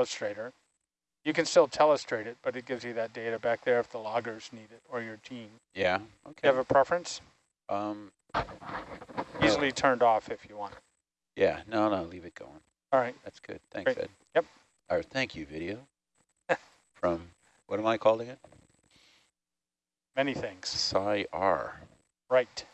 telestrator. You can still telestrate it, but it gives you that data back there if the loggers need it or your team. Yeah, Do okay. you have a preference? Um, Easily turned off if you want. yeah, no, no, leave it going. All right. That's good. Thanks, Great. Ed. Yep. All right. thank you, video. From, what am I calling it? Many things. Psi R. Right.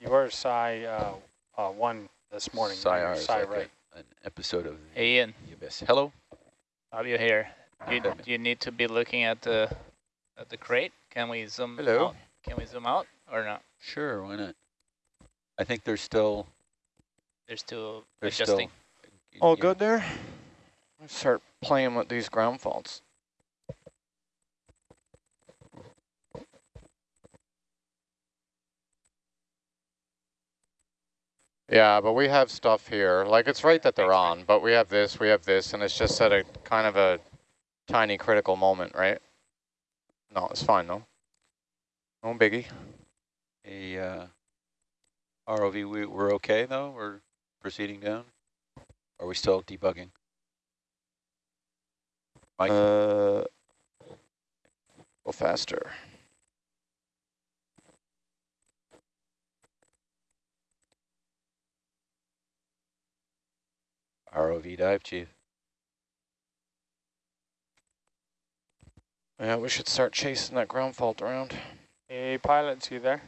You were Psi uh, uh, 1 this morning. Psi R. Psi right. An episode of the Hey Ian, Abyss. Hello? are you here? Do you, do you need to be looking at the at the crate? Can we zoom Hello. out? Can we zoom out or not? Sure, why not? I think there's still... They're still There's adjusting. still, All yeah. good there? Let's start playing with these ground faults. Yeah, but we have stuff here. Like, it's right that they're on, but we have this, we have this, and it's just at a kind of a tiny critical moment, right? No, it's fine, though. No biggie. A uh, ROV, we, we're okay though? We're proceeding down? Are we still debugging? Mike? Uh, go faster. ROV dive, chief. Yeah, we should start chasing that ground fault around. Hey, pilots, you there?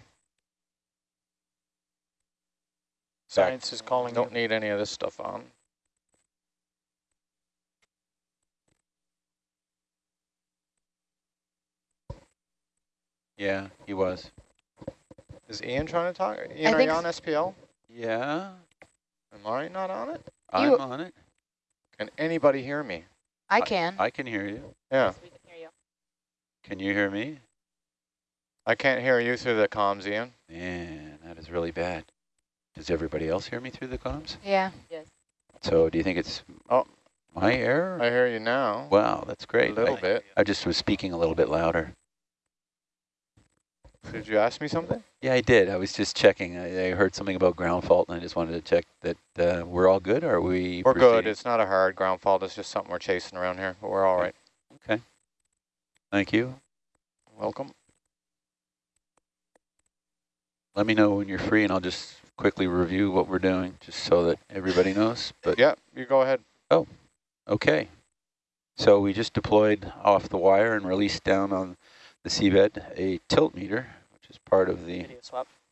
Science is calling Don't you. need any of this stuff on. Yeah, he was. Is Ian trying to talk? Ian, I are you on SPL? Yeah, Am I not on it? I'm You- on it. Can anybody hear me? I can. I can hear you. Yeah, we can hear you. Can you hear me? I can't hear you through the comms, Ian. Man, that is really bad. Does everybody else hear me through the comms? Yeah. Yes. So do you think it's Oh. my error? I hear you now. wow, that's great. A little I, bit. I just was speaking a little bit louder. Did you ask me something? Yeah, I did. I was just checking. I, I heard something about ground fault, and I just wanted to check that uh, we're all good. Or are we? We're good. It's not a hard ground fault. It's just something we're chasing around here, but we're all right. Okay. Thank you. Welcome. Let me know when you're free, and I'll just quickly review what we're doing, just so that everybody knows. But Yeah, you go ahead. Oh, okay. So we just deployed off the wire and released down on the seabed a tilt meter, which is part of the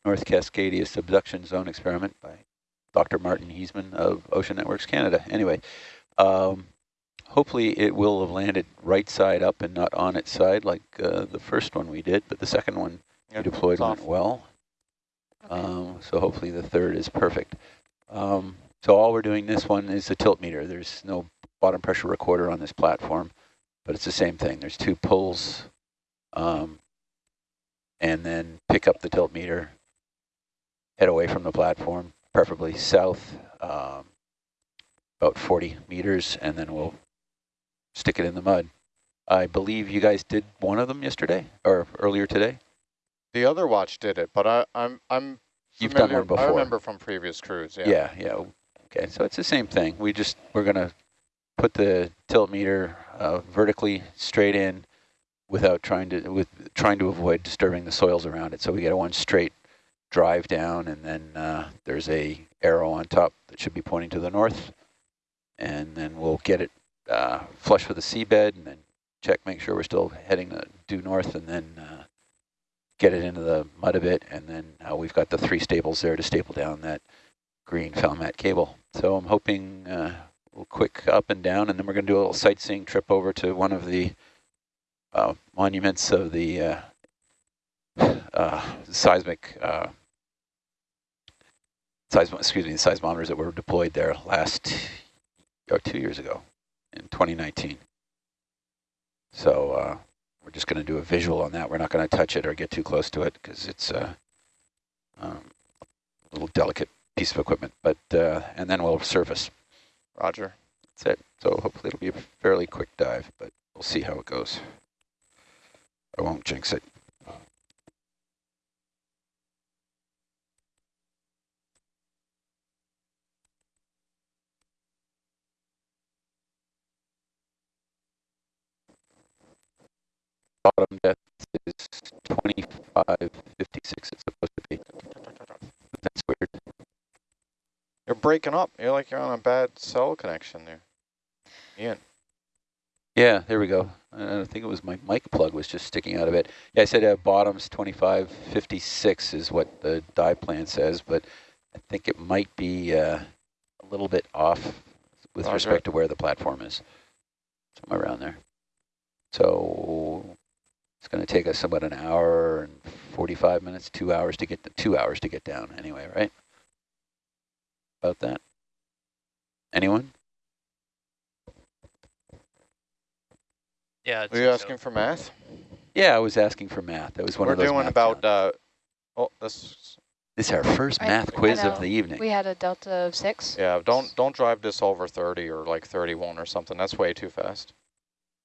North Cascadia Subduction Zone experiment by Dr. Martin Heesemann of Ocean Networks Canada. Anyway, um, hopefully it will have landed right side up and not on its side like uh, the first one we did, but the second one Yeah, we deployed went well. Okay. Um, so hopefully the third is perfect. Um, so all we're doing this one is a tilt meter. There's no bottom pressure recorder on this platform, but it's the same thing. There's two pulls, um, and then pick up the tilt meter, head away from the platform, preferably south, um, about 40 meters, and then we'll stick it in the mud. I believe you guys did one of them yesterday or earlier today. The other watch did it, but I, I'm I'm You've done one I remember from previous crews. Yeah. Yeah, yeah. Okay, so it's the same thing. We just, we're going to put the tilt meter uh, vertically straight in without trying to, with trying to avoid disturbing the soils around it. So we get a one straight drive down and then uh, there's a arrow on top that should be pointing to the north. And then we'll get it uh, flush with the seabed and then check, make sure we're still heading uh, due north and then uh, get it into the mud a bit. And then uh, we've got the three staples there to staple down that green Falmat cable. So I'm hoping uh, we'll quick up and down, and then we're going to do a little sightseeing trip over to one of the uh, monuments of the uh, uh, seismic, uh, seism excuse me, the seismometers that were deployed there last, or two years ago, in 2019. So uh, we're just going to do a visual on that. We're not going to touch it or get too close to it because it's uh, um, a little delicate piece of equipment, but uh, and then we'll surface. Roger. That's it. So hopefully it'll be a fairly quick dive, but we'll see how it goes. I won't jinx it. Bottom depth is 2556 it's supposed to be. That's weird. You're breaking up. You're like you're on a bad cell connection there. Ian. Yeah, there we go. I think it was my mic plug was just sticking out of it. Yeah, I said uh, bottom's 2556 is what the dive plan says, but I think it might be uh, a little bit off with Roger. respect to where the platform is. Somewhere around there. So it's going to take us about an hour and 45 minutes, two hours to get two hours to get down anyway, right? About that. Anyone? Yeah. Were say you so. asking for math? Yeah, I was asking for math. That was one We're of those doing math about, uh, oh, this, This is our first I- math quiz of the evening. We had a delta of six. yeah, don't, don't drive this over 30 or like 31 or something. That's way too fast.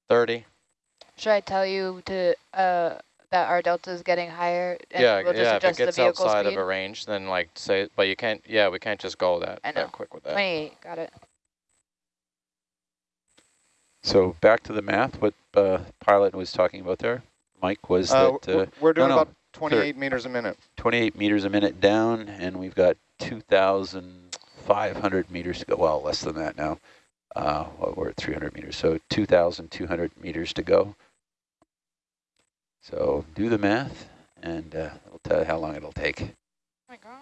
30? Should I tell you to uh that our delta is getting higher? And Yeah, we'll just yeah, if it adjust the gets outside speed? of a range, then like say, but you can't, yeah, we can't just go that, I know. that quick with that. 28, got it. So back to the math, what uh, pilot was talking about there, Mike, was Uh, that uh, we're doing no, about 28 meters a minute. 28 meters a minute down, and we've got 2,500 meters to go. Well, less than that now. Uh, well, we're at 300 meters, so 2,200 meters to go. So do the math, and uh, it'll tell you how long it'll take. Oh my gosh.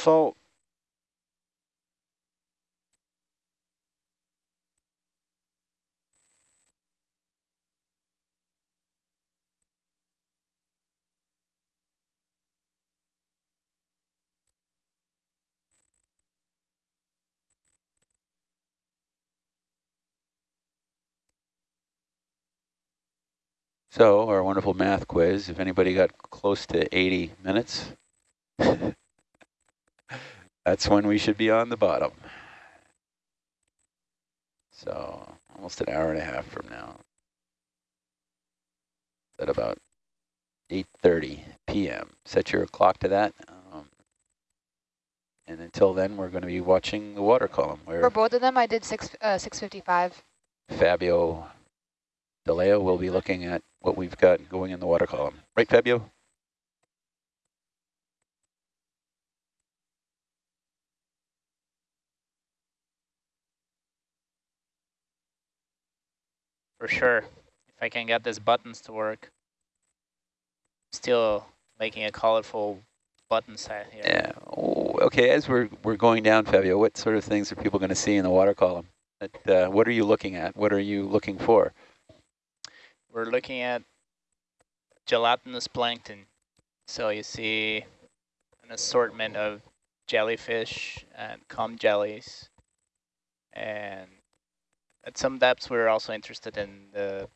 So So our wonderful math quiz, if anybody got close to 80 minutes, that's when we should be on the bottom. So almost an hour and a half from now. At about 8.30 p.m. Set your clock to that. Um, and until then, we're going to be watching the water column For both of them, I did six uh 655. Fabio De Leo will be looking at what we've got going in the water column. Right, Fabio? For sure. If I can get these buttons to work. Still making a colorful button set here. Yeah. Oh, okay, as we're, we're going down, Fabio, what sort of things are people going to see in the water column? That, uh, what are you looking at? What are you looking for? We're looking at gelatinous plankton. So you see an assortment of jellyfish and comb jellies. And at some depths, we're also interested in the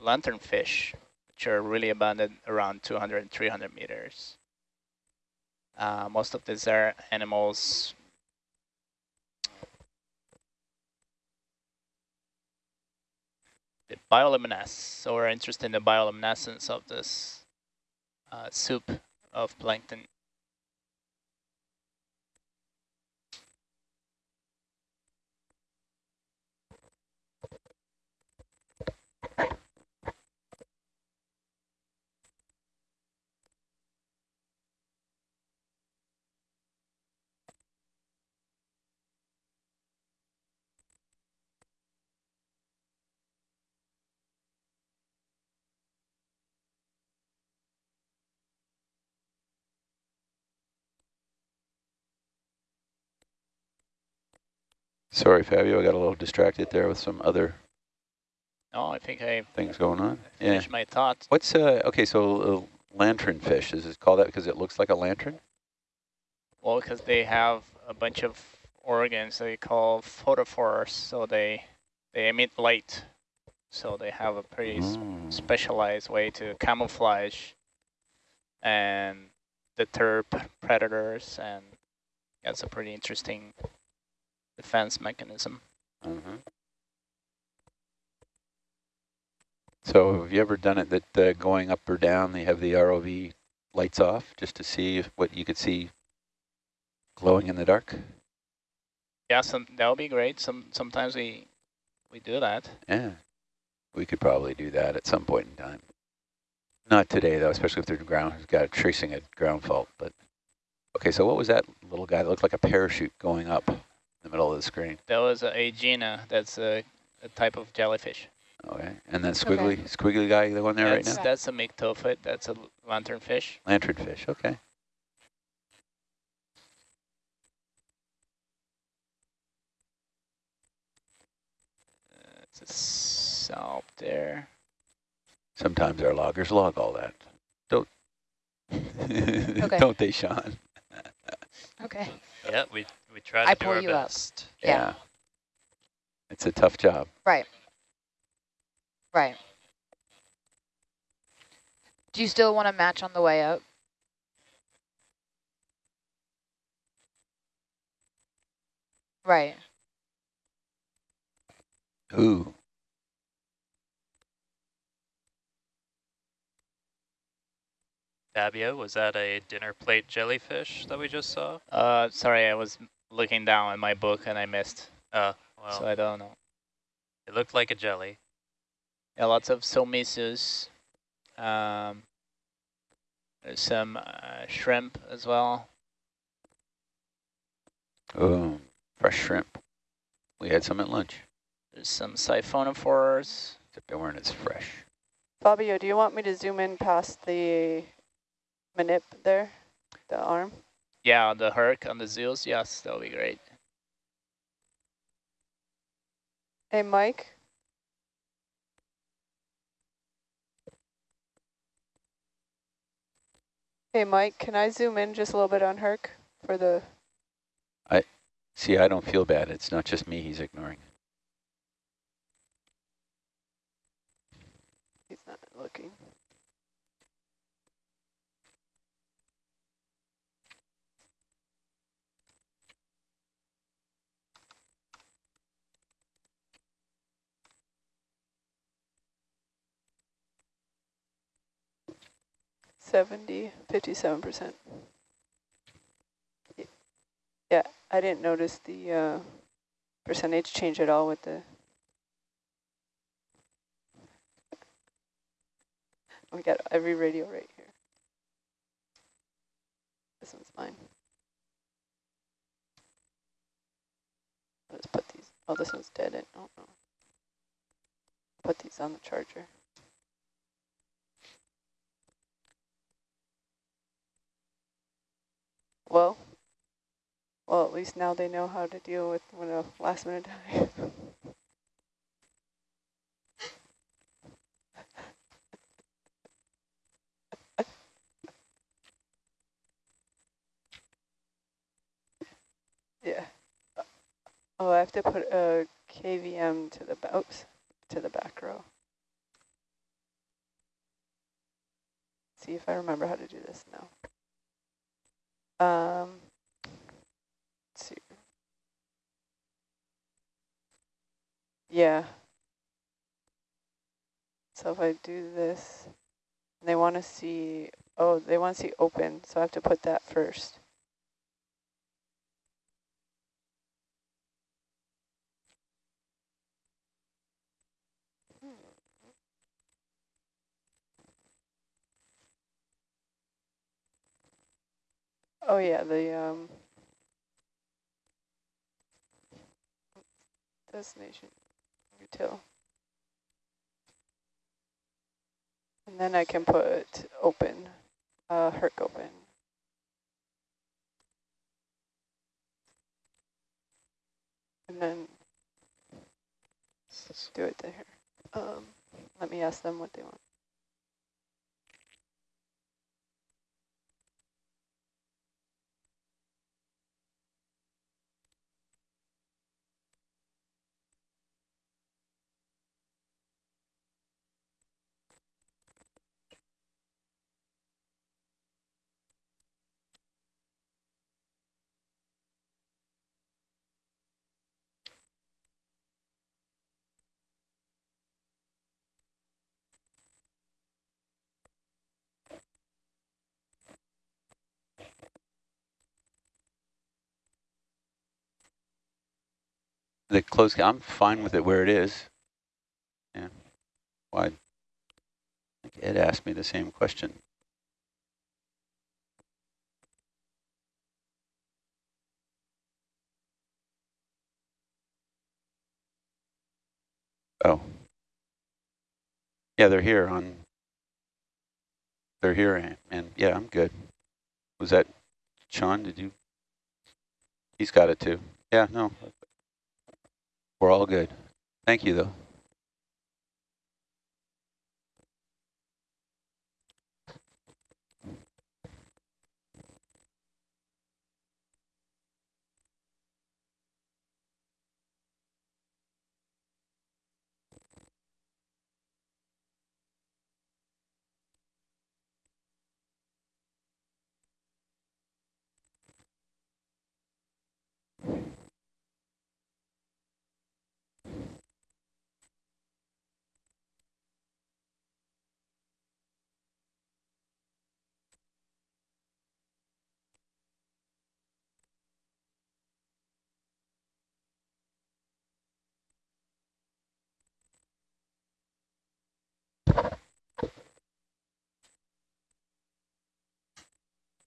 lanternfish, which are really abundant around 200 and 300 meters. Uh, most of these are animals the bioluminesce. So we're interested in the bioluminescence of this uh, soup of plankton. Sorry, Fabio, I got a little distracted there with some other Oh, I think I things going on. Yeah. my thoughts. What's, uh, okay, so uh, lantern fish, is it called that because it looks like a lantern? Well, because they have a bunch of organs they call photophores, so they they emit light. So they have a pretty Mm. specialized way to camouflage and deter predators, and that's a pretty interesting defense mechanism. Mhm. So have you ever done it that uh, going up or down, they have the ROV lights off just to see if what you could see glowing in the dark? Yeah, some that would be great. Some sometimes we we do that. Yeah, we could probably do that at some point in time. Not today though, especially if the ground has got tracing a ground fault. But okay, so what was that little guy that looked like a parachute going up the middle of the screen? That was a Aegina. That's a, a type of jellyfish. Okay, and that squiggly, squiggly guy, the one there right now, That's a myctophid. That's a lanternfish. lanternfish. Okay. Uh, it's a salp there. Sometimes our loggers log all that. Don't. okay. Don't they, Sean? Okay. Yeah, we we try I to do pull our you up. best. Yeah. It's a tough job. Right. Right. Do you still want to match on the way up? Right. Who? Fabio, was that a dinner plate jellyfish that we just saw? Uh, sorry, I was looking down at my book and I missed. Uh, well, So I don't know. it looked like a jelly. Yeah, lots of Solmissus. Um, there's some uh, shrimp as well. Oh, fresh shrimp. We had some at lunch. There's some siphonophores. Except they weren't as fresh. Fabio, do you want me to zoom in past the manip there, the arm? Yeah, on the herc, on the Zeus, yes, that'll be great. Hey, Mike? Hey, Mike, can I zoom in just a little bit on Herc for the, I See, I don't feel bad. It's not just me he's ignoring. he's not looking. Seventy, fifty-seven percent. Yeah, I didn't notice the uh, percentage change at all with the. We got every radio right here. This one's mine. Let's put these. Oh, this one's dead. Don't know. Put these on the charger. Well, well, at least now they know how to deal with when a last minute die. yeah. Oh, I have to put a KVM to the oops, to the back row. See if I remember how to do this now. Um, let's see. Yeah. So if I do this, they want to see, oh, they want to see open, so I have to put that first. Oh yeah, the um destination util. And then I can put open, uh Herc open. And then let's do it there. Um let me ask them what they want. The close, I'm fine with it where it is. Yeah. Why? I think Ed asked me the same question. Oh. Yeah, they're here on, they're here and, and yeah, I'm good. Was that Sean? Did you? He's got it too. Yeah, no. We're all good. Thank you though.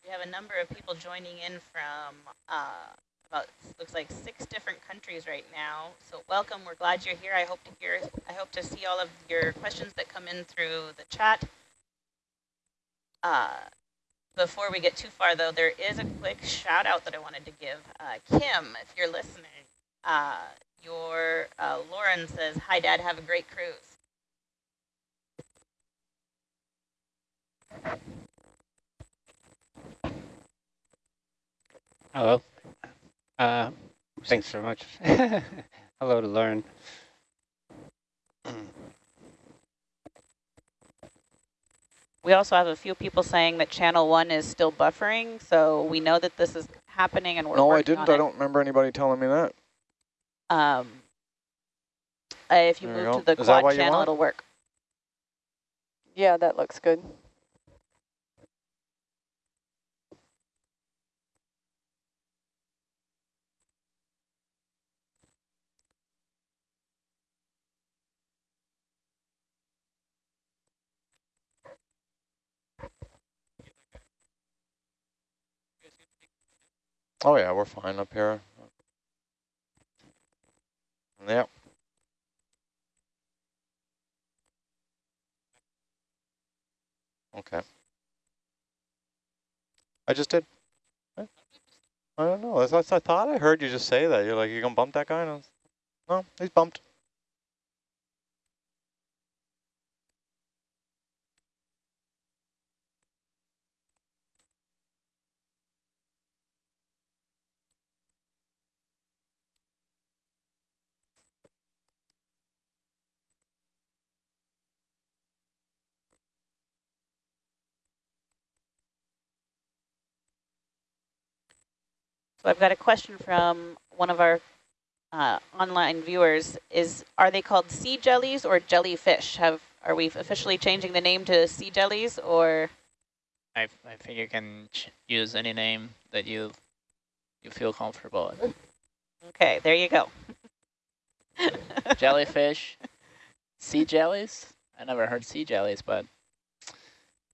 We have a number of people joining in from uh, about looks like six different countries right now. So welcome. We're glad you're here. I hope to hear. I hope to see all of your questions that come in through the chat. Uh, before we get too far, though, there is a quick shout out that I wanted to give. Uh, Kim, if you're listening, uh, your uh, Lauren says, "Hi, Dad. Have a great cruise." Hello. Uh, thanks very much. Hello to Lauren. We also have a few people saying that channel one is still buffering, so we know that this is happening and we're No, I didn't. on I don't remember anybody telling me that. Um, uh, if you There move go. to the Is quad channel, it'll work. Yeah, that looks good. Oh yeah, we're fine up here. Yep. Okay. I just did. I don't know. That's, I thought I heard you just say that. You're like, you're gonna bump that guy? No, he's bumped. So I've got a question from one of our uh, online viewers. Is Are they called sea jellies or jellyfish? Have Are we officially changing the name to sea jellies or? I, I think you can ch use any name that you you feel comfortable with. Okay, there you go. Jellyfish, sea jellies. I never heard sea jellies, but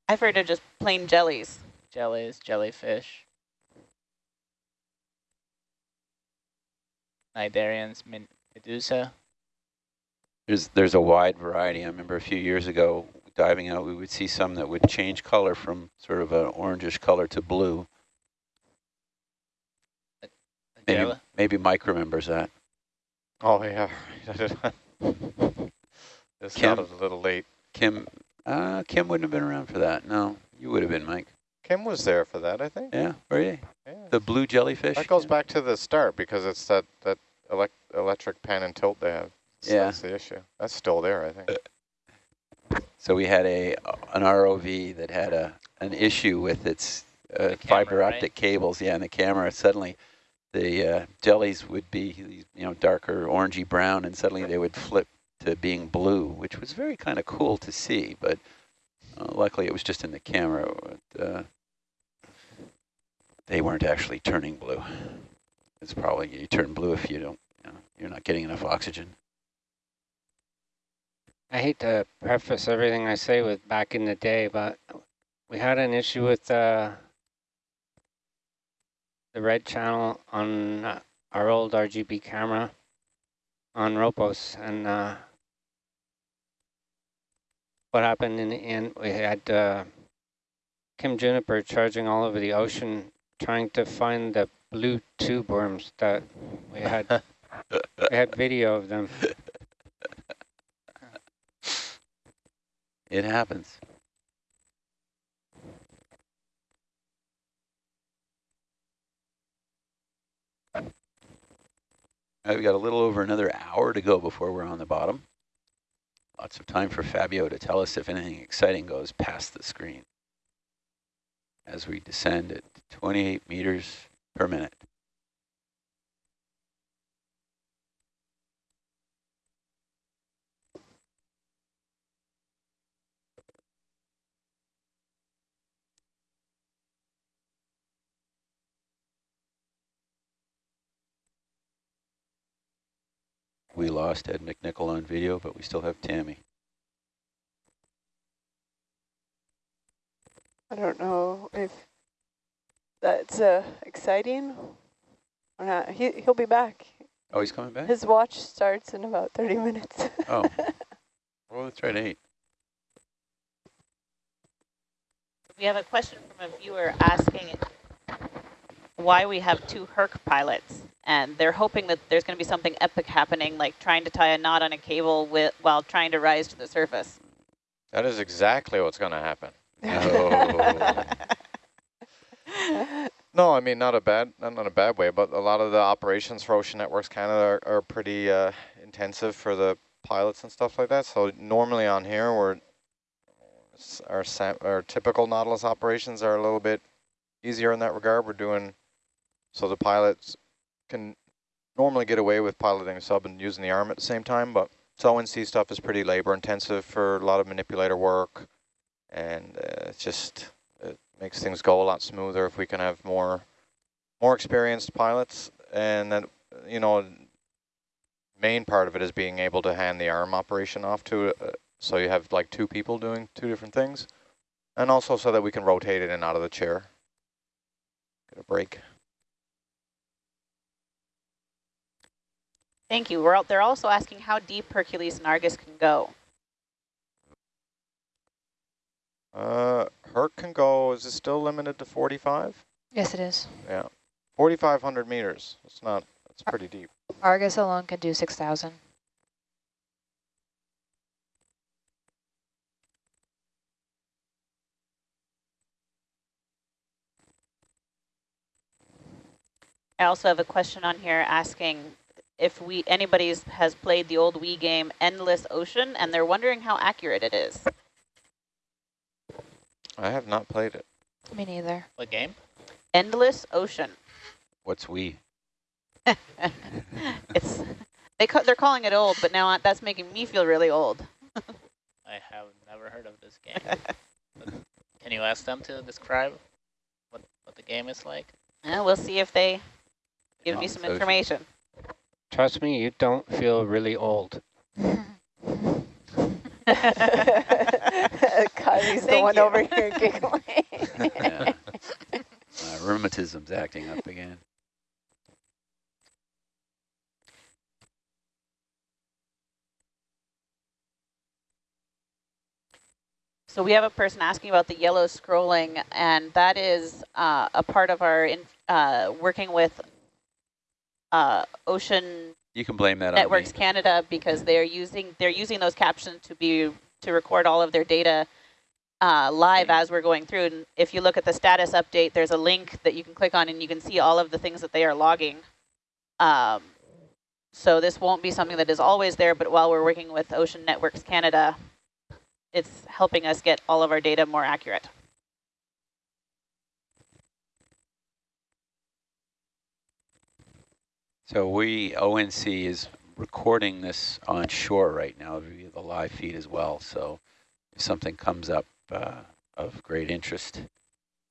I've heard of just plain jellies. jellies, jellyfish. Cnidarians, Medusa. There's there's a wide variety. I remember a few years ago diving out, we would see some that would change color from sort of an orangish color to blue. Maybe Jella. maybe Mike remembers that. Oh yeah. this Kim? sounded a little late. Kim, uh, Kim wouldn't have been around for that. No, you would have been, Mike. Kim was there for that, I think. Yeah, were you? Yeah. The blue jellyfish. That goes Kim? back to the start because it's that that elect electric pan and tilt they have. So Yeah. That's the issue. That's still there, I think. So we had a an ROV that had a an issue with its uh, The camera, fiber right? optic cables. Yeah, and the camera suddenly the uh, jellies would be you know darker orangey brown, and suddenly they would flip to being blue, which was very kind of cool to see. But uh, luckily, it was just in the camera. But, uh, they weren't actually turning blue. It's probably you turn blue if you don't you know, you're not getting enough oxygen. I hate to preface everything I say with back in the day, but we had an issue with uh, the red channel on uh, our old RGB camera on Ropos, and uh, what happened in the end, we had uh, Kim Juniper charging all over the ocean, trying to find the blue tube worms that we had. we had video of them. It happens. We've got a little over another hour to go before we're on the bottom. Lots of time for Fabio to tell us if anything exciting goes past the screen as we descend at 28 meters per minute. We lost Ed McNichol on video, but we still have Tammy. I don't know if that's uh, exciting or not. He, he'll be back. Oh, he's coming back? His watch starts in about 30 minutes. Oh. Well, let's try to eight. We have a question from a viewer asking why we have two Herc pilots. And they're hoping that there's going to be something epic happening, like trying to tie a knot on a cable with, while trying to rise to the surface. That is exactly what's going to happen. Oh. No, I mean, not a bad, not in a bad way, but a lot of the operations for Ocean Networks Canada are, are pretty uh, intensive for the pilots and stuff like that. So normally on here, we're our our typical Nautilus operations are a little bit easier in that regard. We're doing so the pilots can normally get away with piloting a sub and using the arm at the same time, but ONC stuff is pretty labor intensive for a lot of manipulator work, and uh, just it makes things go a lot smoother if we can have more more experienced pilots, and then you know main part of it is being able to hand the arm operation off to uh, so you have like two people doing two different things, and also so that we can rotate it in and out of the chair. Get a break. Thank you. We're out, they're also asking how deep Hercules and Argus can go. Uh, Herc can go, is it still limited to 45? Yes, it is. Yeah, 4,500 meters. It's not, it's pretty deep. Argus alone can do 6,000. I also have a question on here asking if we anybody has played the old Wii game Endless Ocean, and they're wondering how accurate it is. I have not played it. Me neither. What game? Endless Ocean. What's we? it's they ca they're calling it old, but now that's making me feel really old. I have never heard of this game. Can you ask them to describe what, what the game is like? Yeah, we'll see if they give me Endless some Ocean. information. Trust me, you don't feel really old. Kylie's the one you. over here giggling. Yeah. Uh, rheumatism's acting up again. So we have a person asking about the yellow scrolling, and that is uh, a part of our in, uh, working with uh, Ocean You can blame that Networks on me. Canada because they're using they're using those captions to be to record all of their data uh, live as we're going through. And if you look at the status update, there's a link that you can click on, and you can see all of the things that they are logging. Um, so this won't be something that is always there, but while we're working with Ocean Networks Canada, it's helping us get all of our data more accurate. So we, ONC is recording this on shore right now via the live feed as well. So if something comes up uh, of great interest,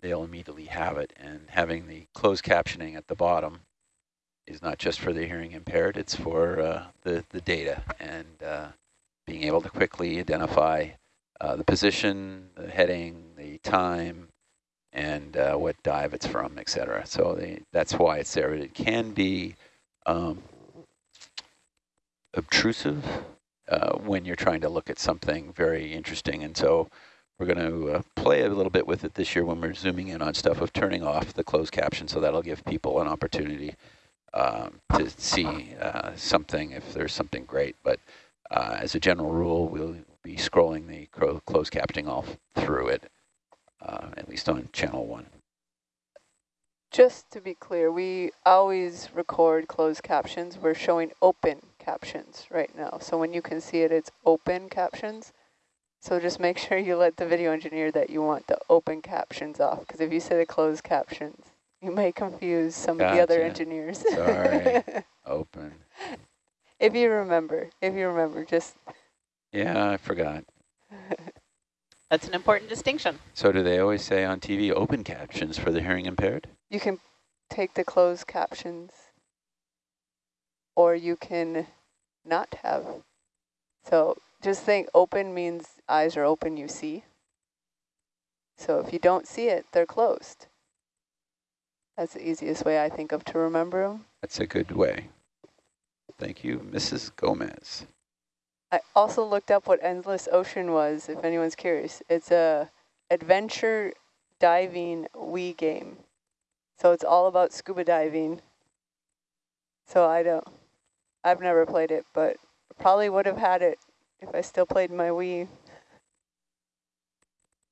they'll immediately have it. And having the closed captioning at the bottom is not just for the hearing impaired, it's for uh, the, the data and uh, being able to quickly identify uh, the position, the heading, the time, and uh, what dive it's from, et cetera. So they, that's why it's there. It can be um, obtrusive uh, when you're trying to look at something very interesting. And so we're going to uh, play a little bit with it this year when we're zooming in on stuff of turning off the closed caption. So that'll give people an opportunity um, to see uh, something if there's something great. But uh, as a general rule, we'll be scrolling the closed captioning all through it, uh, at least on channel one. Just to be clear, we always record closed captions. We're showing open captions right now. So when you can see it, it's open captions. So just make sure you let the video engineer that you want the open captions off, because if you say the closed captions, you may confuse some gotcha. of the other engineers. Sorry, open. If you remember, if you remember, just. Yeah, I forgot. That's an important distinction. So do they always say on TV open captions for the hearing impaired? You can take the closed captions or you can not have. So just think open means eyes are open, you see. So if you don't see it, they're closed. That's the easiest way I think of to remember them. That's a good way. Thank you, Mrs. Gomez. I also looked up what Endless Ocean was, if anyone's curious. It's a adventure diving Wii game. So it's all about scuba diving. So I don't, I've never played it, but probably would have had it if I still played my Wii.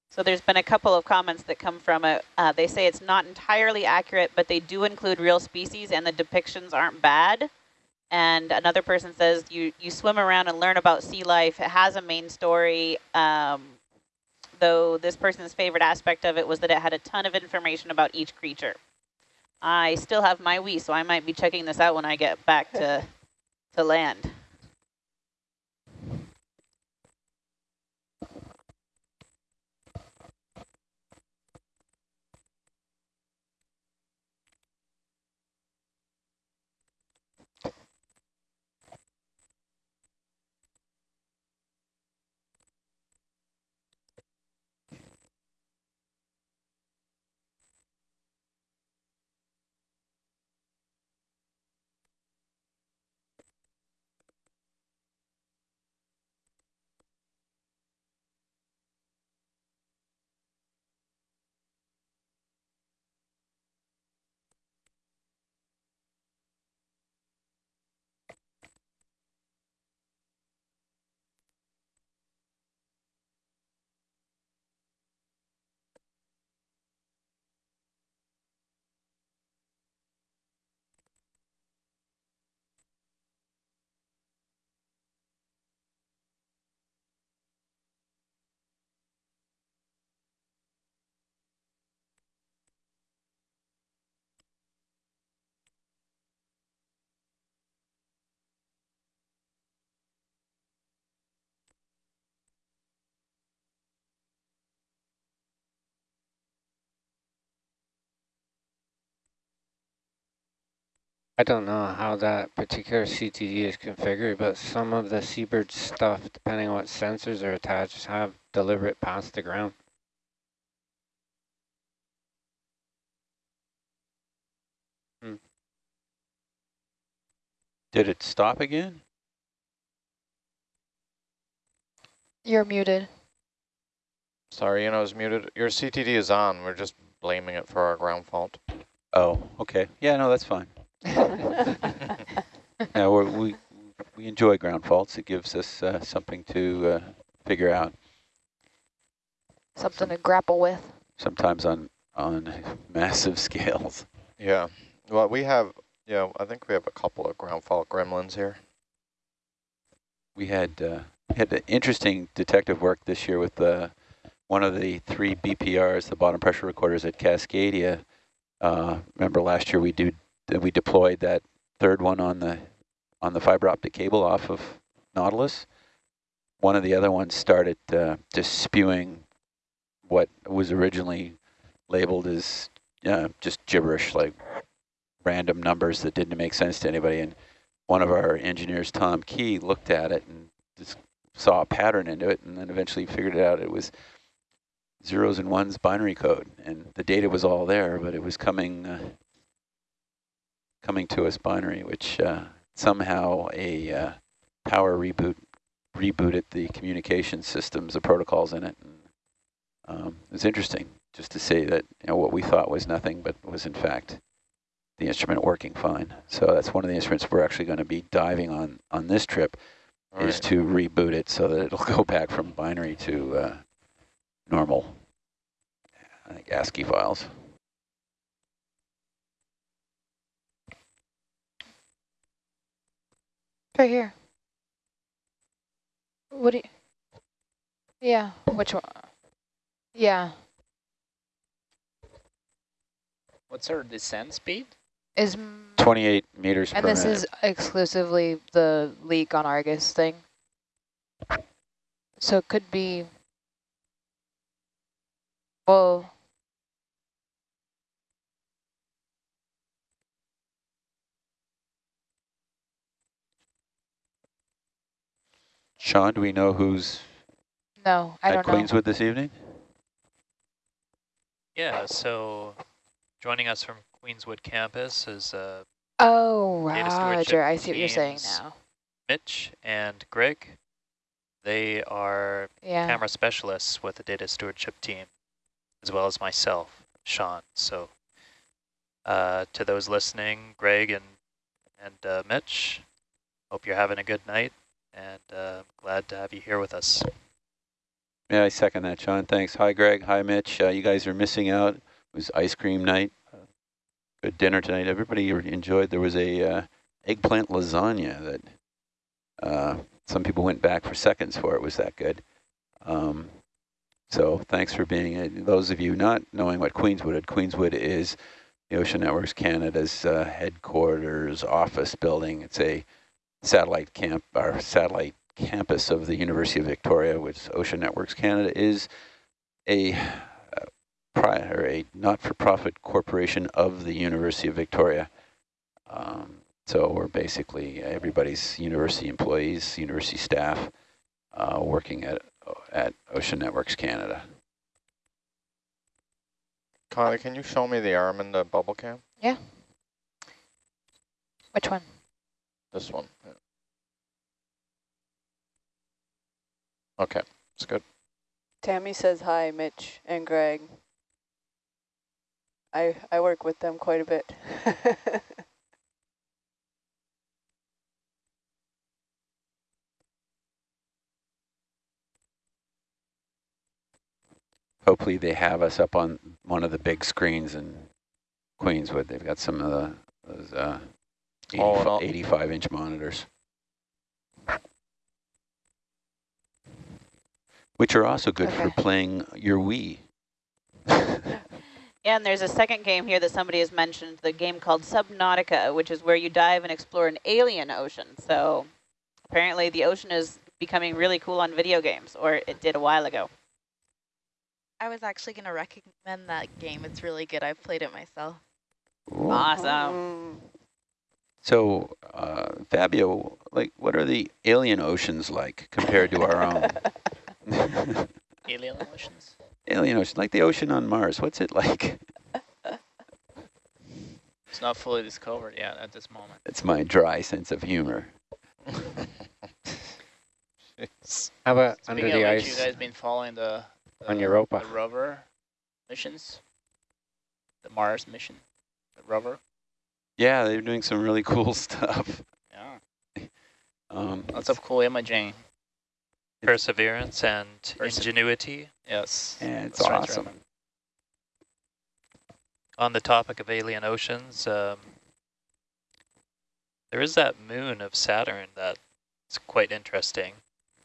So there's been a couple of comments that come from it. Uh, they say it's not entirely accurate, but they do include real species and the depictions aren't bad. And another person says, you, you swim around and learn about sea life. It has a main story, um, though this person's favorite aspect of it was that it had a ton of information about each creature. I still have my Wii, so I might be checking this out when I get back to, to land. I don't know how that particular CTD is configured, but some of the Seabird stuff, depending on what sensors are attached, have deliberate paths to ground. Hmm. Did it stop again? You're muted. Sorry, you know, I was muted. Your CTD is on. We're just blaming it for our ground fault. Oh, okay. Yeah, no, that's fine. yeah, we we enjoy ground faults. It gives us uh, something to uh, figure out. Something Some, to grapple with. Sometimes on on massive scales. Yeah. Well, we have. Yeah, I think we have a couple of ground fault gremlins here. We had uh, had interesting detective work this year with uh, one of the three BPRs, the bottom pressure recorders at Cascadia. Uh, remember last year we did then we deployed that third one on the on the fiber optic cable off of Nautilus. One of the other ones started uh, just spewing what was originally labeled as uh, just gibberish, like random numbers that didn't make sense to anybody. And one of our engineers, Tom Key, looked at it and just saw a pattern into it and then eventually figured it out. It was zeros and ones binary code. And the data was all there, but it was coming uh, coming to us binary, which uh, somehow a uh, power reboot rebooted the communication systems, the protocols in it. And, um, it was interesting just to see that you know what we thought was nothing, but was in fact the instrument working fine. So that's one of the instruments we're actually going to be diving on on this trip All is right. to reboot it so that it'll go back from binary to uh, normal I think ASCII files. Right here. What do you? Yeah. Which one? Yeah. What's our descent speed? Is 28 meters and per this minute. is exclusively the leak on Argus thing. So it could be. Well, Sean, do we know who's no, I at don't know. Queenswood this evening? Yeah, so joining us from Queenswood campus is uh, Oh, Roger. I see what you're saying now. Mitch and Greg. They are Yeah. camera specialists with the data stewardship team, as well as myself, Sean. So uh, to those listening, Greg and, and uh, Mitch, hope you're having a good night, and uh, glad to have you here with us. Yeah, I second that, Sean. Thanks. Hi, Greg. Hi, Mitch. Uh, you guys are missing out. It was ice cream night. Uh, good dinner tonight. Everybody enjoyed. There was a uh, eggplant lasagna that uh, some people went back for seconds for. It was that good. Um, so thanks for being it. Those of you not knowing what Queenswood is, Queenswood is the Ocean Networks Canada's uh, headquarters office building. It's a satellite camp, our satellite campus of the University of Victoria, which Ocean Networks Canada is a uh, pri- or a not-for-profit corporation of the University of Victoria. Um, so we're basically everybody's university employees, university staff, uh, working at at Ocean Networks Canada. Kylie, can you show me the arm in the bubble cam? Yeah. Which one? This one. Yeah. Okay, it's good. Tammy says hi, Mitch and Greg. I I work with them quite a bit. Hopefully they have us up on one of the big screens in Queenswood. They've got some of the those uh, Oh, no. 85 inch monitors. Which are also good for playing your Wii. Yeah, and there's a second game here that somebody has mentioned, the game called Subnautica, which is where you dive and explore an alien ocean. So apparently the ocean is becoming really cool on video games, or it did a while ago. I was actually going to recommend that game. It's really good. I've played it myself. Ooh. Awesome. So, uh, Fabio, like, what are the alien oceans like compared to our own? Alien oceans? alien ocean, like the ocean on Mars. What's it like? It's not fully discovered yet at this moment. It's my dry sense of humor. How about under Speaking the which, ice? you guys been following the, the On Europa. the rover missions, the Mars mission, the rover. Yeah, they're doing some really cool stuff. Yeah, Um, lots of cool imaging. Perseverance and Perse- ingenuity. Yes, yeah, it's that's awesome. Raymond. On the topic of alien oceans, um, there is that moon of Saturn that's quite interesting.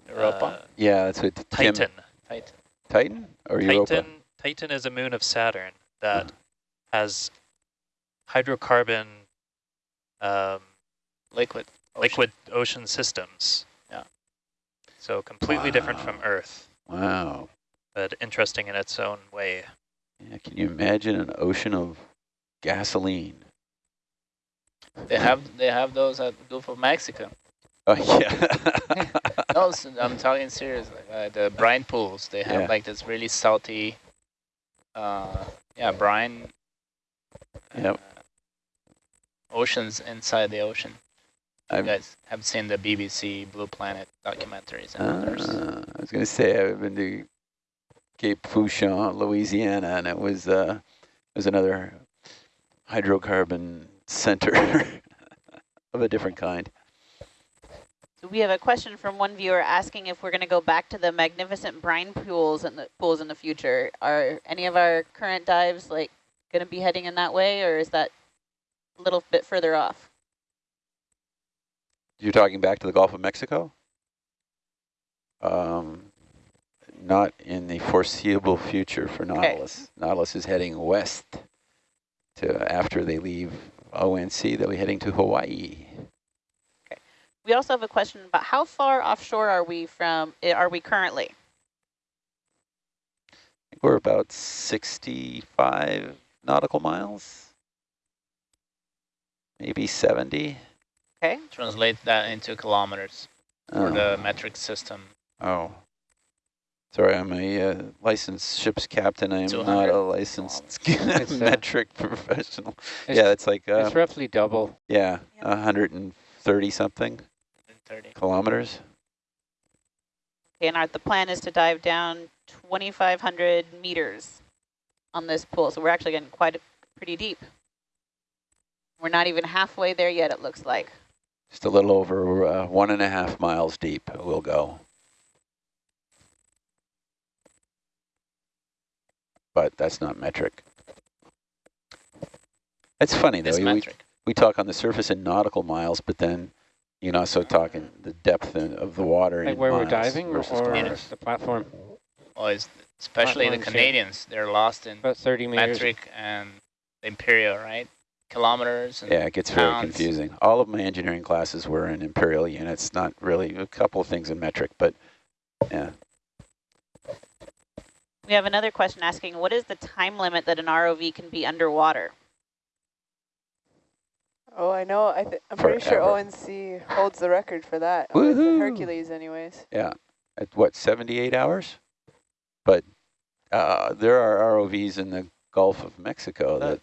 Europa. Uh, Yeah, that's what Tim- Titan. Titan. Titan or Europa? Titan, Titan is a moon of Saturn that has hydrocarbon um, Liquid. ocean. liquid ocean systems. Yeah. So completely different from Earth, Wow. but interesting in its own way. Yeah, can you imagine an ocean of gasoline? They have they have those at the Gulf of Mexico. Oh yeah. No, s- I'm talking serious. Uh, the brine pools, they have Yeah. like this really salty, uh, yeah, brine. Yep. uh, oceans inside the ocean. You I've, guys have seen the BBC Blue Planet documentaries and others. uh, I was going to say I've been to Cape Fourchon, Louisiana, and it was uh, it was another hydrocarbon center of a different kind. So we have a question from one viewer asking if we're going to go back to the magnificent brine pools in the pools in the future. Are any of our current dives like going to be heading in that way, or is that a little bit further off? You're talking back to the Gulf of Mexico? Um, not in the foreseeable future for Nautilus. Nautilus is heading west to after they leave ONC, they'll be heading to Hawaii. Okay. We also have a question about how far offshore are we from? eh, Are we currently? I think we're about 65 nautical miles, maybe 70. Okay. Translate that into kilometers for Oh. the metric system. Oh. Sorry, I'm a uh, licensed ship's captain. I am not a licensed It's, uh, metric professional. It's, yeah, it's like, uh, it's roughly double. yeah, 130 something 30. kilometers. Okay, and our, the plan is to dive down 2,500 meters on this pool. So we're actually getting quite a, pretty deep. We're not even halfway there yet, it looks like. Just a little over uh, one and a half miles deep we'll go. But that's not metric. It's funny though. It's we, metric. we talk on the surface in nautical miles, but then you're not so talking the depth in, of the water Like in where we're diving or, versus or kilometers. the platform? Well, it's, especially the Platform shape. Canadians, they're lost in About 30 meters. metric and imperial, right? Kilometers. And Yeah, it gets very confusing. All of my engineering classes were in imperial units, not really a couple of things in metric, but yeah. We have another question asking, what is the time limit that an ROV can be underwater? Oh, I know. I th I'm pretty sure ONC holds the record for that. Or is it Woohoo! Hercules, anyways. Yeah, at what, 78 hours? But uh, there are ROVs in the Gulf of Mexico that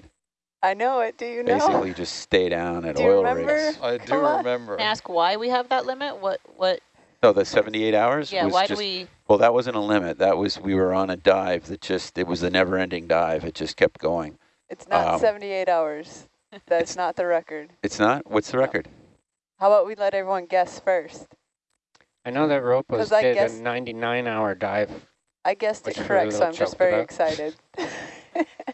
I know it. Do you know? basically just stay down at Do oil remember? rigs. I do Come remember. Can ask why we have that limit? What, what, No, the 78 hours yeah, was why just, do we, well, that wasn't a limit. That was, we were on a dive that just, it was a never ending dive. It just kept going. It's not um, 78 hours. That's not the record. It's not? What's the record? How about we let everyone guess first? I know that ROPOS 'Cause I did guess- a 99 hour dive. I guessed it we correct, so I'm just very about. excited.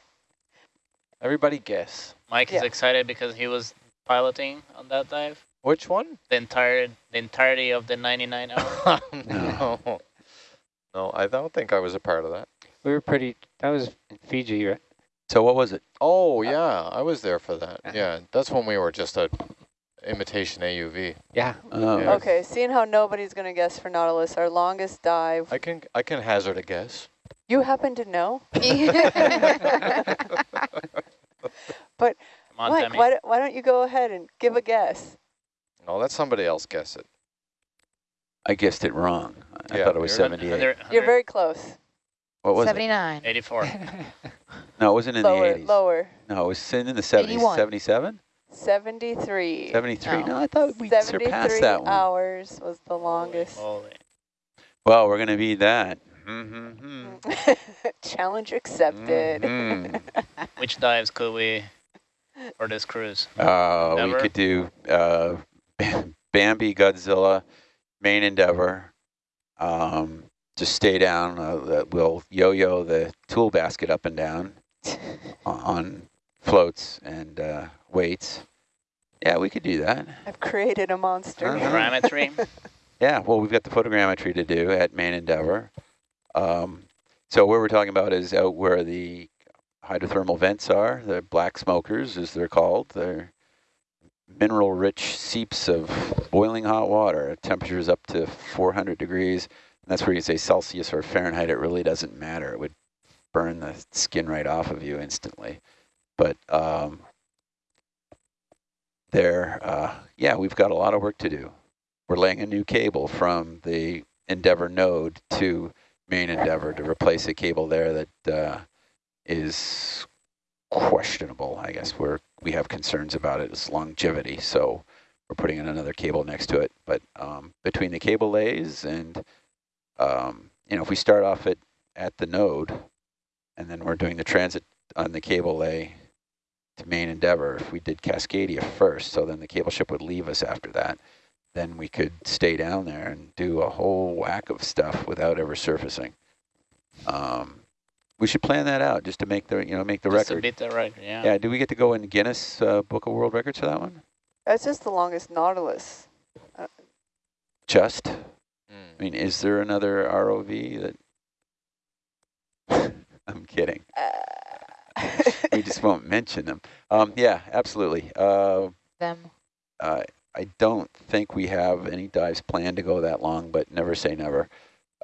Everybody guess. Mike Yeah. is excited because he was piloting on that dive. Which one? The entire, the entirety of the 99 hours. no. No, I don't think I was a part of that. We were pretty, that was in Fiji, right? So what was it? Oh, yeah, I was there for that. Uh-huh. Yeah, that's when we were just a imitation AUV. Yeah. Oh, Yeah. okay, seeing how nobody's going to guess for Nautilus, our longest dive. I can I can hazard a guess. You happen to know? but on, Mike, why, don't- why don't you go ahead and give a guess? No, let somebody else guess it. I guessed it wrong. I Yeah, thought it was you're- 78. 100, You're very close. What was it? 79. 84. No, it wasn't in lower, the 80s. lower. No, it was in the 70s. 81. 77? 73. 73? No. No, I thought we 73 surpassed that one. hours was the longest. Holy. Well, we're going to beat that. Mm-hmm. Challenge accepted. Mhm. Which dives could we for this cruise? Uh, we could do uh, Bambi, Godzilla, main Endeavour. Um, just stay down. Uh, that we'll yo-yo the tool basket up and down on- on floats and uh, weights. Yeah, we could do that. I've created a monster. Uh-huh. Grammetry. Yeah, well, we've got the photogrammetry to do at main Endeavour. Um, so what we're talking about is out where the hydrothermal vents are, the black smokers, as they're called. They're mineral-rich seeps of boiling hot water. Temperatures up to 400 degrees. And that's where you say Celsius or Fahrenheit. It really doesn't matter. It would burn the skin right off of you instantly. But um, there, uh, yeah, we've got a lot of work to do. We're laying a new cable from the Endeavour node to main Endeavour to replace a cable there that uh, is questionable. I guess we're we have concerns about its longevity, so we're putting in another cable next to it. But um, between the cable lays and um, you know, if we start off at at the node, and then we're doing the transit on the cable lay to main Endeavour. If we did Cascadia first, so then the cable ship would leave us after that, then we could stay down there and do a whole whack of stuff without ever surfacing. Um, we should plan that out just to make the you know make the Just record. beat the record, yeah. Yeah, do we get to go in Guinness uh, Book of World Records for that one? That's just the longest Nautilus. Just? Mm. I mean, is there another ROV that? I'm kidding. Uh, We just won't mention them. Um, yeah, absolutely. Uh, Them. Uh, I don't think we have any dives planned to go that long, but never say never.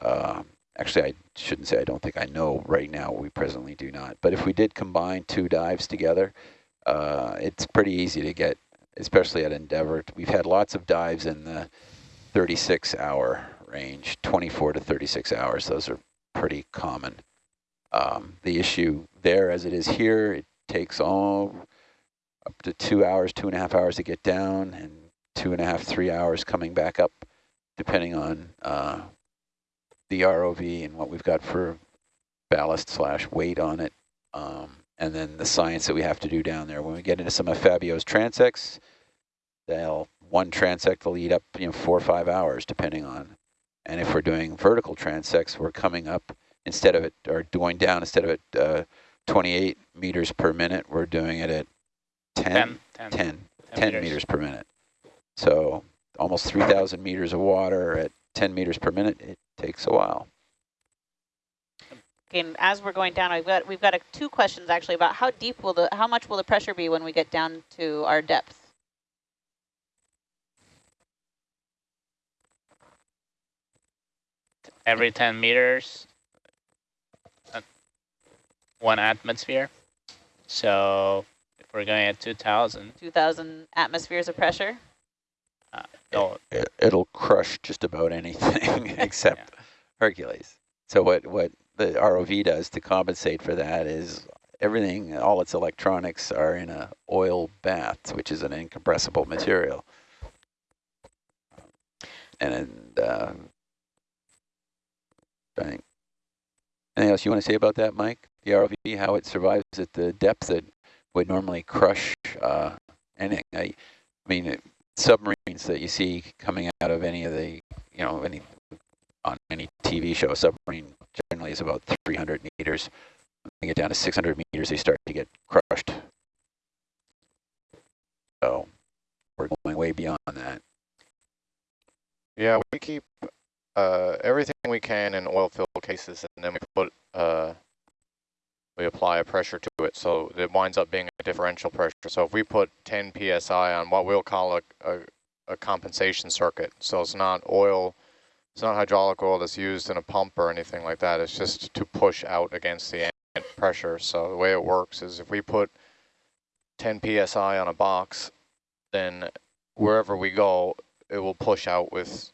Um, actually, I shouldn't say I don't think I know right now. We presently do not. But if we did combine two dives together, uh, it's pretty easy to get, especially at Endeavour. We've had lots of dives in the 36 hour range, 24 to 36 hours. Those are pretty common. Um, the issue there, as it is here, it takes all up to two hours, two and a half hours to get down, and two and a half, three hours coming back up, depending on uh, the ROV and what we've got for ballast slash weight on it. Um, and then the science that we have to do down there. When we get into some of Fabio's transects, they'll one transect will eat up you know four or five hours depending on. And if we're doing vertical transects, we're coming up instead of it or going down instead of it uh, 28 meters per minute, we're doing it at 10, 10, 10, 10, 10, 10 meters. meters. per minute. So almost 3,000 meters of water at 10 meters per minute, it takes a while. Okay, and as we're going down, we've got we've got a, two questions actually about how deep will the how much will the pressure be when we get down to our depth? Every 10 meters, uh, one atmosphere. So if we're going at 2,000, 2,000 atmospheres of pressure. No, It, it'll crush just about anything except Hercules. So what, what the ROV does to compensate for that is everything, all its electronics are in a oil bath, which is an incompressible material. And uh, anything else you want to say about that, Mike? The ROV, how it survives at the depth that would normally crush uh, anything. I, I mean, it, submarines that you see coming out of any of the, you know, any on any TV show, a submarine generally is about 300 meters. When they get down to 600 meters, they start to get crushed. So we're going way beyond that. Yeah, we keep uh, everything we can in oil filled cases, and then we put uh, we apply a pressure to it, so it winds up being a differential pressure. So if we put 10 psi on what we'll call a, a, a compensation circuit, so it's not oil, it's not hydraulic oil that's used in a pump or anything like that. It's just to push out against the ambient pressure. So the way it works is if we put 10 psi on a box, then wherever we go, it will push out with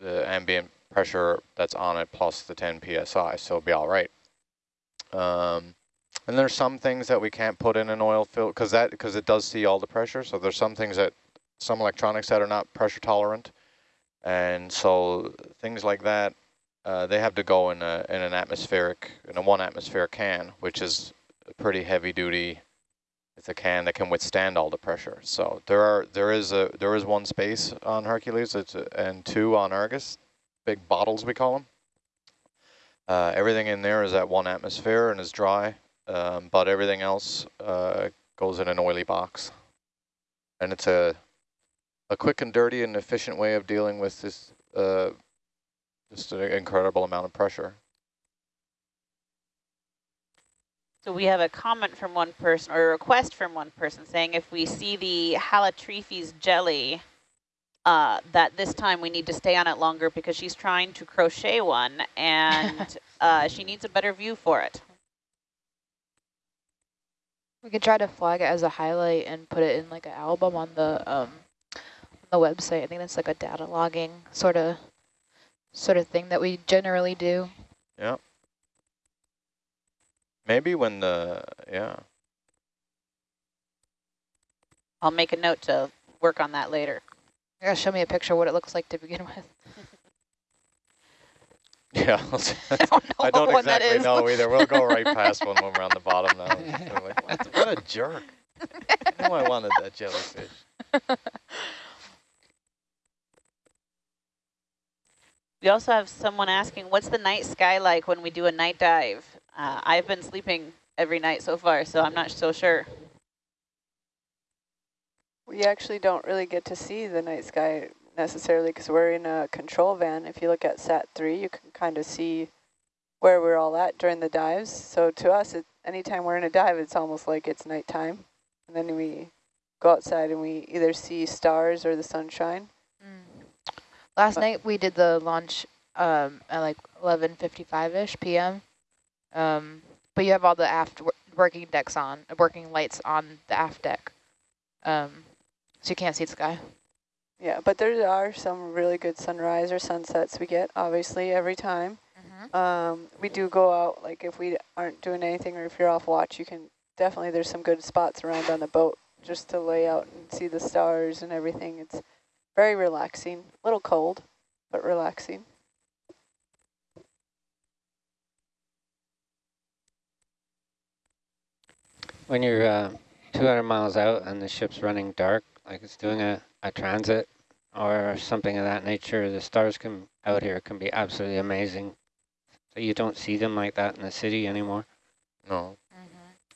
the ambient pressure that's on it plus the 10 psi, so it'll be all right. Um, and there's some things that we can't put in an oil fill because that because it does see all the pressure. So there's some things that some electronics that are not pressure tolerant, and so things like that uh, they have to go in a in an atmospheric in a one atmosphere can, which is a pretty heavy duty. It's a can that can withstand all the pressure. So there are there is a there is one space on Hercules, a, and two on Argus, big bottles we call them. Uh, everything in there is at one atmosphere and is dry, um, but everything else uh, goes in an oily box. And it's a a quick and dirty and efficient way of dealing with this uh, just an incredible amount of pressure. So we have a comment from one person, or a request from one person, saying if we see the Halotrephes jelly, uh, that this time we need to stay on it longer because she's trying to crochet one, and uh, she needs a better view for it. We could try to flag it as a highlight and put it in like an album on the um on the website. I think that's like a data logging sort of sort of thing that we generally do. Yeah. Maybe when the, yeah. I'll make a note to work on that later. You gotta show me a picture of what it looks like to begin with. Yeah, I don't know I don't what exactly is. know either. We'll go right past one when we're on the bottom now. We're like, what, what a jerk. I knew I wanted that jellyfish. We also have someone asking, what's the night sky like when we do a night dive? Uh, I've been sleeping every night so far, so I'm not so sure. We actually don't really get to see the night sky necessarily because we're in a control van. If you look at SAT-3, you can kind of see where we're all at during the dives. So to us, it, anytime we're in a dive, it's almost like it's nighttime. And then we go outside and we either see stars or the sunshine. Last Uh, night we did the launch um, at like 11:55ish p.m. Um, but you have all the aft working decks on, working lights on the aft deck, um, so you can't see the sky. Yeah, but there are some really good sunrise or sunsets we get, obviously, every time. Um, we do go out, like if we aren't doing anything or if you're off watch, you can definitely, there's some good spots around on the boat just to lay out and see the stars and everything. It's very relaxing, a little cold, but relaxing. When you're uh, 200 miles out and the ship's running dark, like it's doing a, a transit or something of that nature, the stars can out here can be absolutely amazing. So you don't see them like that in the city anymore. No.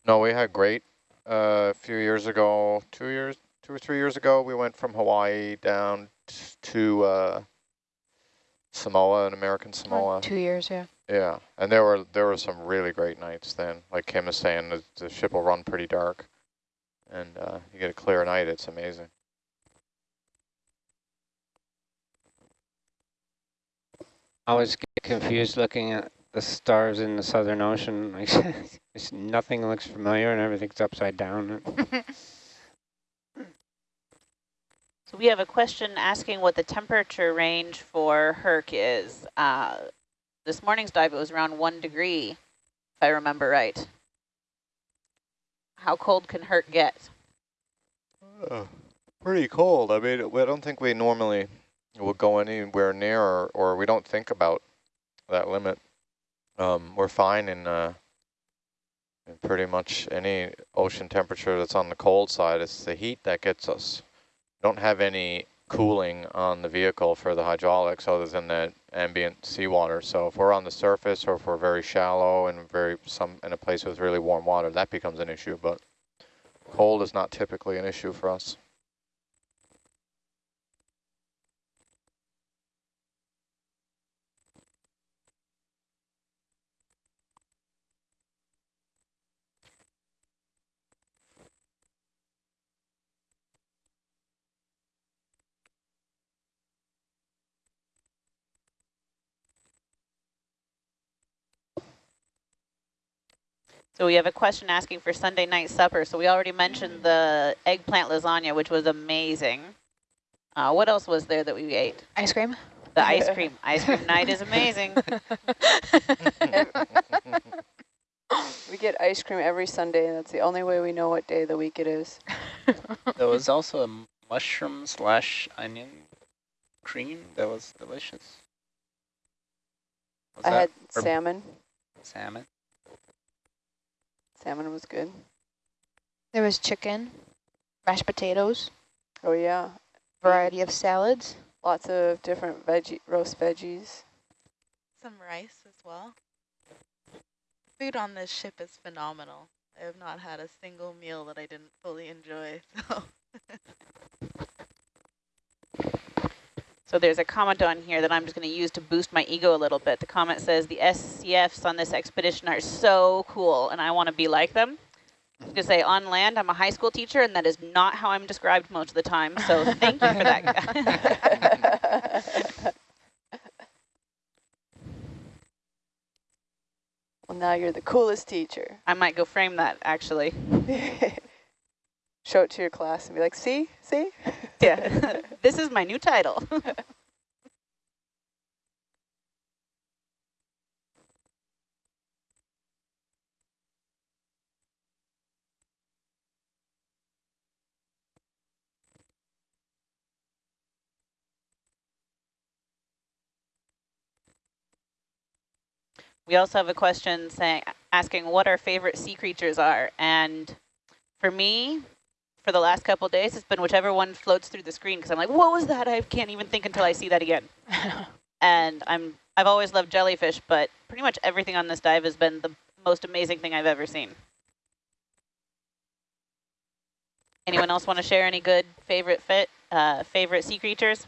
No, we had great. Uh, a few years ago, two years, two or three years ago, we went from Hawaii down t- to uh, Samoa, an American Samoa. Two years, yeah. Yeah, and there were there were some really great nights then. Like Kim was saying, the, the ship will run pretty dark, and uh, you get a clear night. It's amazing. Always get confused looking at the stars in the Southern Ocean. Like, it's- nothing looks familiar and everything's upside down. So we have a question asking what the temperature range for Herc is. Uh, this morning's dive, it was around one degree, if I remember right. How cold can Herc get? Uh, pretty cold. I mean, I don't think we normally will go anywhere near, or, or we don't think about that limit. Um, we're fine in, uh, in pretty much any ocean temperature that's on the cold side. It's the heat that gets us. Don't have any cooling on the vehicle for the hydraulics other than the ambient seawater. So if we're on the surface or if we're very shallow and very some in a place with really warm water, that becomes an issue. But cold is not typically an issue for us. So we have a question asking for Sunday night supper. So we already mentioned the eggplant lasagna, which was amazing. Uh, what else was there that we ate? Ice cream. The ice cream. Ice cream night is amazing. We get ice cream every Sunday, and that's the only way we know what day of the week it is. There was also a mushroom slash onion cream that was delicious. Was I that had salmon. salmon. Salmon was good. There was chicken, mashed potatoes, Oh yeah, variety of salads. lots of different veggie roast veggies. Some rice as well. Food on this ship is phenomenal. I have not had a single meal that I didn't fully enjoy. So So there's a comment on here that I'm just going to use to boost my ego a little bit. The comment says, the SCFs on this expedition are so cool, and I want to be like them. I'm going to say, on land, I'm a high school teacher, and that is not how I'm described most of the time, so thank you for that. well, Now you're the coolest teacher. I might go frame that actually. Show it to your class and be like, see, see? Yeah, this is my new title. We also have a question saying, asking what our favorite sea creatures are. And for me, for the last couple days, it's been whichever one floats through the screen because I'm like, what was that? I can't even think until I see that again. and I'm, I've always loved jellyfish, but pretty much everything on this dive has been the most amazing thing I've ever seen. Anyone else want to share any good favorite fit, uh, favorite sea creatures?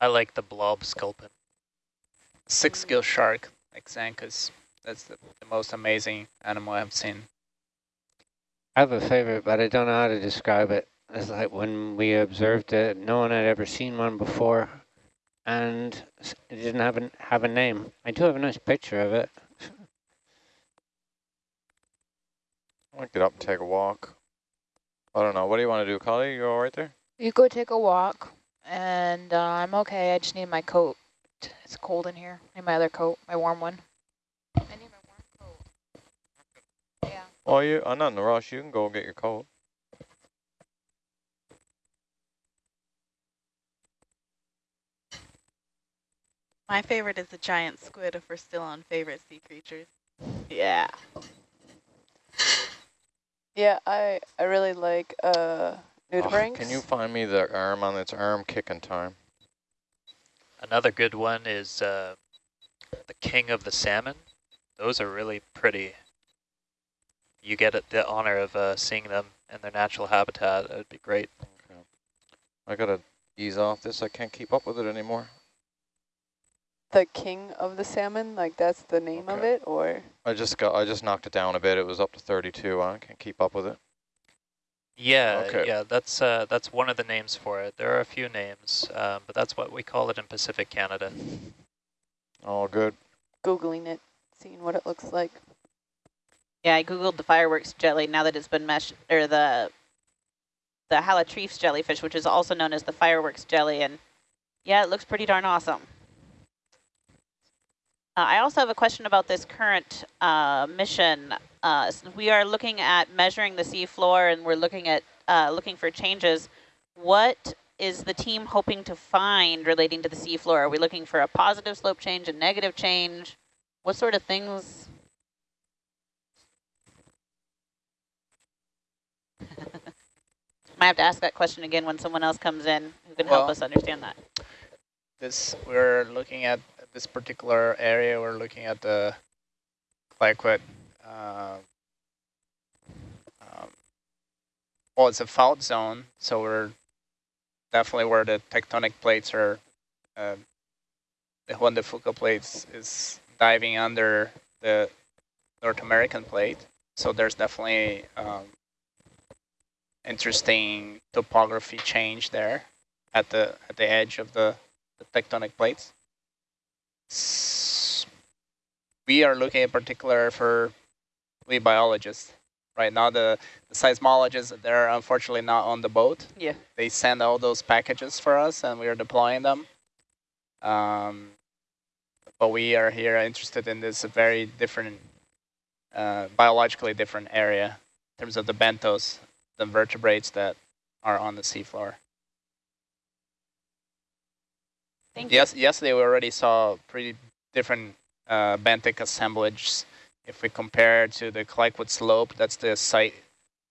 I like the blob sculpin. Six gill shark, like Xanthus. That's the, the most amazing animal I've seen. I have a favorite, but I don't know how to describe it. It's like when we observed it, no one had ever seen one before, and it didn't have a, have a name. I do have a nice picture of it. I'll get up and take a walk. I don't know. What do you want to do, Kali? You all right there? You go take a walk, and uh, I'm okay. I just need my coat. It's cold in here. I need my other coat, my warm one. I need my warm coat. Yeah. Oh, you? I'm not in a rush. You can go get your coat. My favorite is the giant squid if we're still on favorite sea creatures. Yeah. Yeah, I, I really like uh, Oh, nudibranchs. can you find me the arm on its arm kicking time? Another good one is uh, the king of the salmon. Those are really pretty. You get it, the honor of uh, seeing them in their natural habitat. It would be great. Okay. I gotta ease off this. I can't keep up with it anymore. the king of the salmon, like that's the name of it, or I just got. I just knocked it down a bit. It was up to 32. I can't keep up with it. Yeah, Okay. yeah, that's uh, that's one of the names for it. There are a few names, um, but that's what we call it in Pacific Canada. All good. googling it, seeing what it looks like. Yeah, I googled the fireworks jelly now that it's been meshed, or the the Halotrephes jellyfish, which is also known as the fireworks jelly, and yeah, it looks pretty darn awesome. Uh, I also have a question about this current uh, mission. Uh, s- we are looking at measuring the seafloor, and we're looking at uh, looking for changes. What is the team hoping to find relating to the seafloor? Are we looking for a positive slope change, a negative change? What sort of things Might have to ask that question again when someone else comes in who can help us understand that. This we're looking at this particular area. We're looking at the Clayoquot. Uh, um, well, it's a fault zone, so we're definitely where the tectonic plates are. Uh, the Juan de Fuca plates is diving under the North American plate, so there's definitely um, interesting topography change there at the at the edge of the the tectonic plates. S- We are looking in particular for we biologists. Right now, the, the seismologists, they're unfortunately not on the boat. Yeah. They send all those packages for us and we are deploying them. Um, but we are here interested in this very different, uh, biologically different area in terms of the benthos, the vertebrates that are on the seafloor. Thank Yes, yesterday we already saw pretty different uh, benthic assemblages. If we compare to the Clayoquot slope, that's the site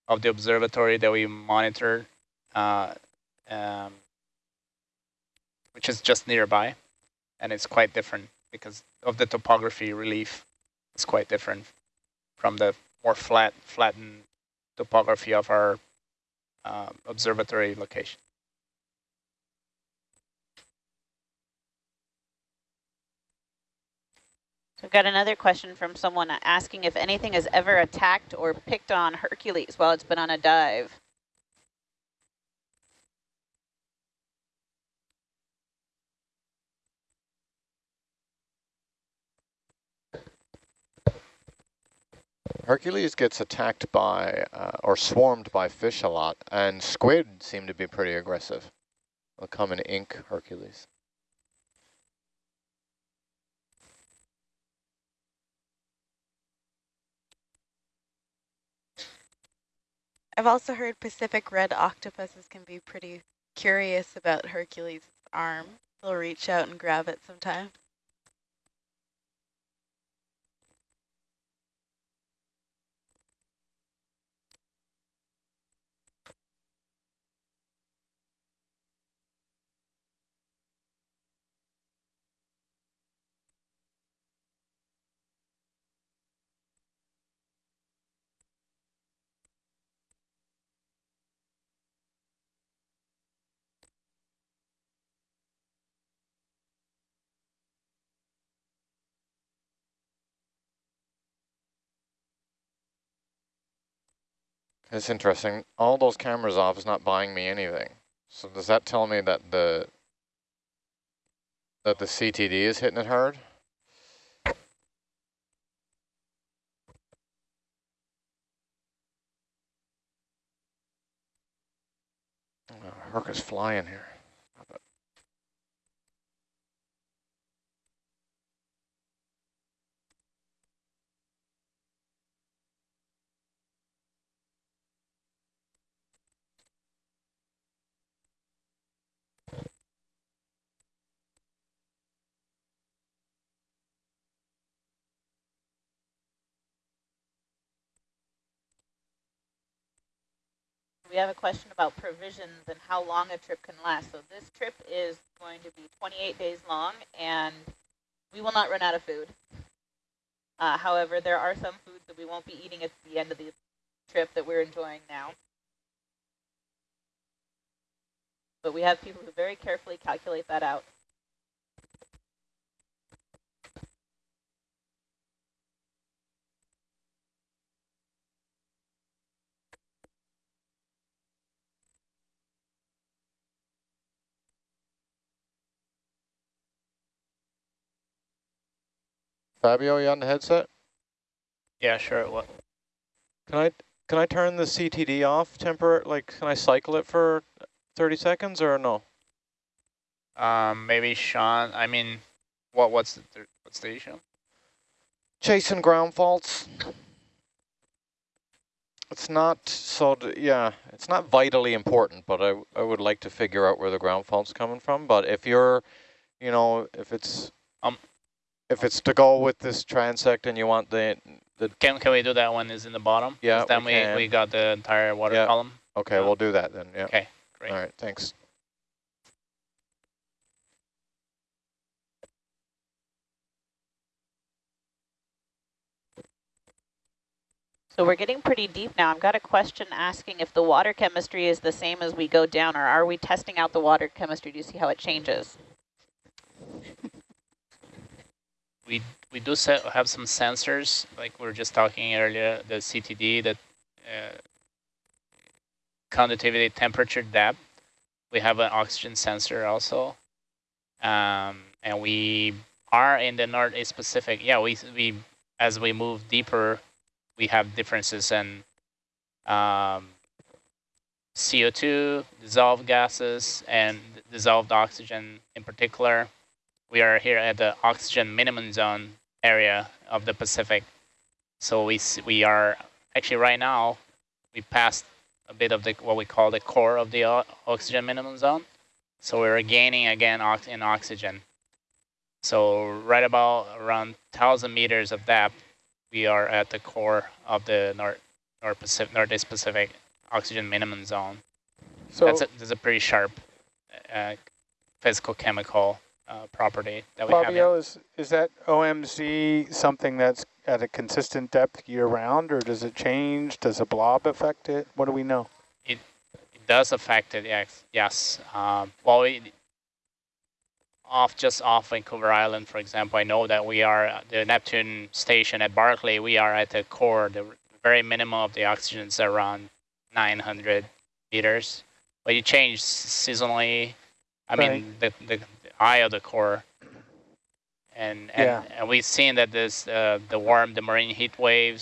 of the observatory that we monitor, uh, um, which is just nearby, and it's quite different because of the topography relief. It's quite different from the more flat, flattened topography of our uh, observatory location. So we've got another question from someone asking if anything has ever attacked or picked on Hercules while it's been on a dive. Hercules gets attacked by uh, or swarmed by fish a lot, and squid seem to be pretty aggressive. They'll come and ink Hercules. I've also heard Pacific red octopuses can be pretty curious about Hercules' arm. They'll reach out and grab it sometime. It's interesting. All those cameras off is not buying me anything. So does that tell me that the that the CTD is hitting it hard? Oh, Herc is flying here. We have a question about provisions and how long a trip can last. So this trip is going to be 28 days long, and we will not run out of food. Uh, however, there are some foods that we won't be eating at the end of the trip that we're enjoying now. But we have people who very carefully calculate that out. Fabio, you on the headset? Yeah, sure. What? Can I can I turn the CTD off temporary? Like, can I cycle it for 30 seconds or no? Um, maybe Sean. I mean, what? What's the th what's the issue? Chasing ground faults. It's not so, yeah, it's not vitally important, but I, I would like to figure out where the ground fault's coming from. But if you're, you know, if it's, Um, if it's to go with this transect and you want the, the, Can can we do that when it's in the bottom? Yeah, Then we we can. we got the entire water Yeah. column. okay, Yeah. we'll do that then, yeah. Okay, great. All right, thanks. So we're getting pretty deep now. I've got a question asking if the water chemistry is the same as we go down, or are we testing out the water chemistry to see how it changes? We we do have some sensors, like we were just talking earlier, the CTD, that uh, conductivity, temperature, depth. We have an oxygen sensor also, um, and we are in the Northeast Pacific. Yeah, we we as we move deeper, we have differences in um, CO2, dissolved gases, and dissolved oxygen in particular. We are here at the oxygen minimum zone area of the Pacific. So we we are actually right now we passed a bit of the what we call the core of the oxygen minimum zone. So we're gaining again ox in oxygen. So right about around thousand meters of depth, we are at the core of the North North Pacific Northeast Pacific oxygen minimum zone. So that's a, that's a pretty sharp uh, physical chemical uh, property that we have. Fabio, is, is that OMZ something that's at a consistent depth year round, or does it change? Does a blob affect it? What do we know? It it does affect it, yes. yes. Um, well, we, off just off Vancouver Island, for example, I know that we are uh, the Neptune station at Barkley. We are at the core. The very minimum of the oxygen is around 900 meters, but it changes seasonally. I mean, the, the the eye of the core. And and, Yeah. and we've seen that this uh, the warm the marine heat waves